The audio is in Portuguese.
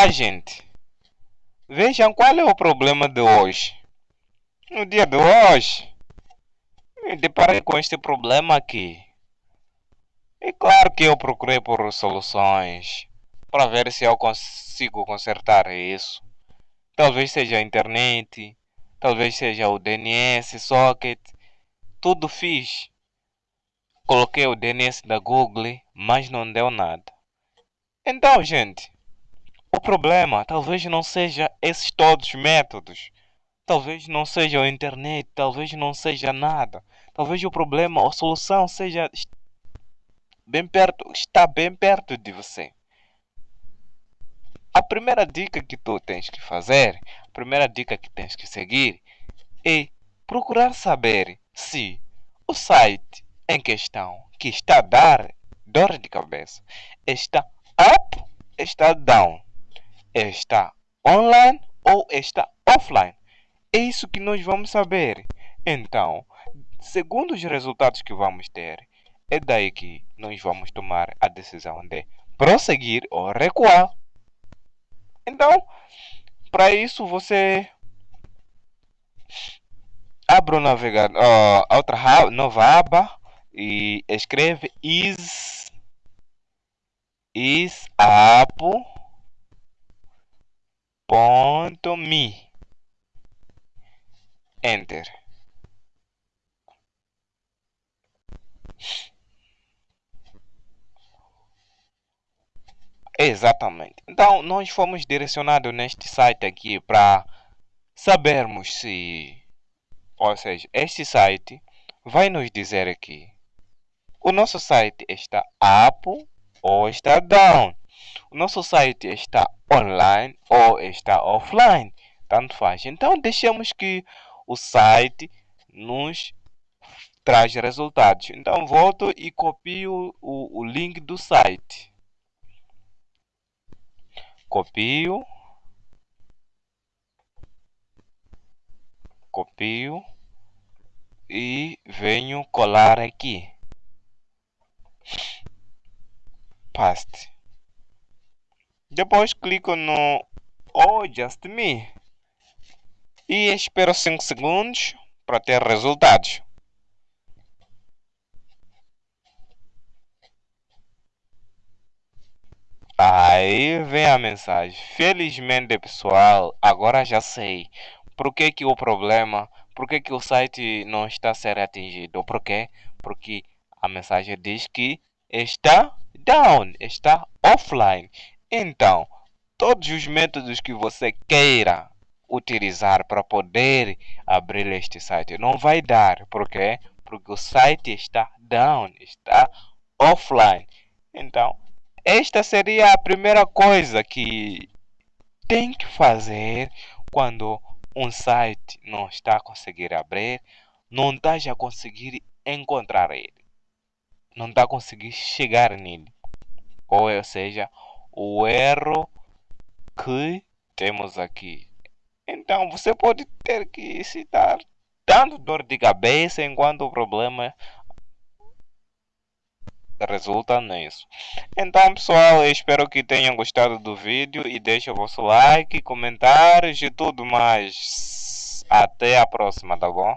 tá, gente? Vejam qual é o problema de hoje. No dia de hoje, me deparei com este problema aqui. E claro que eu procurei por soluções para ver se eu consigo consertar isso. Talvez seja a internet, talvez seja o DNS, socket. Tudo fiz. Coloquei o DNS da Google, mas não deu nada. Então, gente, o problema talvez não seja esses todos os métodos. Talvez não seja a internet, talvez não seja nada. Talvez o problema, a solução seja bem perto, está bem perto de você. A primeira dica que tu tens que fazer, a primeira dica que tens que seguir é procurar saber se o site em questão que está a dar dor de cabeça está up, está down, está online ou está offline. É isso que nós vamos saber. Então, segundo os resultados que vamos ter, é daí que nós vamos tomar a decisão de prosseguir ou recuar. Então, para isso você abre o navegador, uh, outra nova aba e escreve is is me enter Exatamente. Então, nós fomos direcionados neste site aqui para sabermos se, ou seja, este site vai nos dizer aqui, o nosso site está up ou está down. O nosso site está online ou está offline. Tanto faz. Então, deixamos que o site nos traz resultados. Então, volto e copio o, o link do site copio copio e venho colar aqui paste depois clico no oh just me e espero 5 segundos para ter resultados Aí vem a mensagem. Felizmente, pessoal, agora já sei por que, que o problema, por que, que o site não está sendo atingido. Por quê? Porque a mensagem diz que está down, está offline. Então, todos os métodos que você queira utilizar para poder abrir este site não vai dar. Por quê? Porque o site está down, está offline. Então, esta seria a primeira coisa que tem que fazer quando um site não está a conseguir abrir, não está a conseguir encontrar ele, não está a conseguir chegar nele. Ou seja, o erro que temos aqui. Então você pode ter que citar dando dor de cabeça enquanto o problema resulta nisso. Então pessoal, espero que tenham gostado do vídeo e deixe o vosso like, comentários e tudo mais. Até a próxima, tá bom?